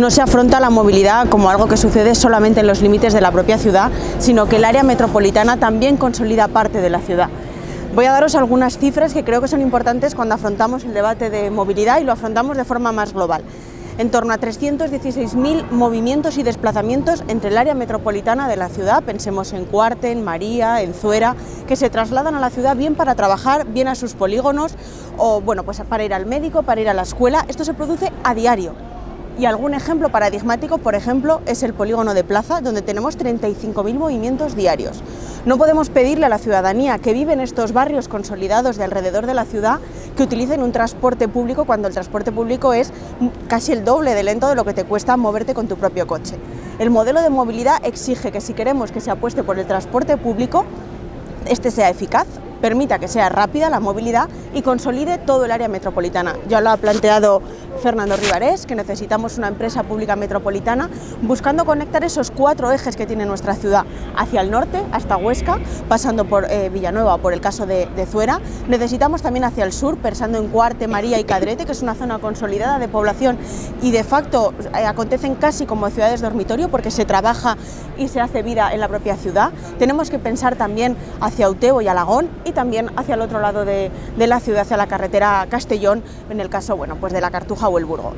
no se afronta la movilidad como algo que sucede solamente en los límites de la propia ciudad, sino que el área metropolitana también consolida parte de la ciudad. Voy a daros algunas cifras que creo que son importantes cuando afrontamos el debate de movilidad y lo afrontamos de forma más global. En torno a 316.000 movimientos y desplazamientos entre el área metropolitana de la ciudad, pensemos en Cuarte, en María, en Zuera, que se trasladan a la ciudad bien para trabajar, bien a sus polígonos o bueno, pues para ir al médico, para ir a la escuela. Esto se produce a diario. Y algún ejemplo paradigmático, por ejemplo, es el polígono de Plaza, donde tenemos 35.000 movimientos diarios. No podemos pedirle a la ciudadanía que vive en estos barrios consolidados de alrededor de la ciudad que utilicen un transporte público cuando el transporte público es casi el doble de lento de lo que te cuesta moverte con tu propio coche. El modelo de movilidad exige que si queremos que se apueste por el transporte público, este sea eficaz, permita que sea rápida la movilidad y consolide todo el área metropolitana. Ya lo ha planteado Fernando Rivarés, que necesitamos una empresa pública metropolitana buscando conectar esos cuatro ejes que tiene nuestra ciudad hacia el norte, hasta Huesca, pasando por eh, Villanueva, por el caso de, Zuera. Necesitamos también hacia el sur, pensando en Cuarte, María y Cadrete, que es una zona consolidada de población y de facto eh, acontecen casi como ciudades dormitorio porque se trabaja y se hace vida en la propia ciudad. Tenemos que pensar también hacia Utebo y Alagón y también hacia el otro lado de, de la ciudad, hacia la carretera Castellón, en el caso bueno, pues de la Cartuja o el Burgo.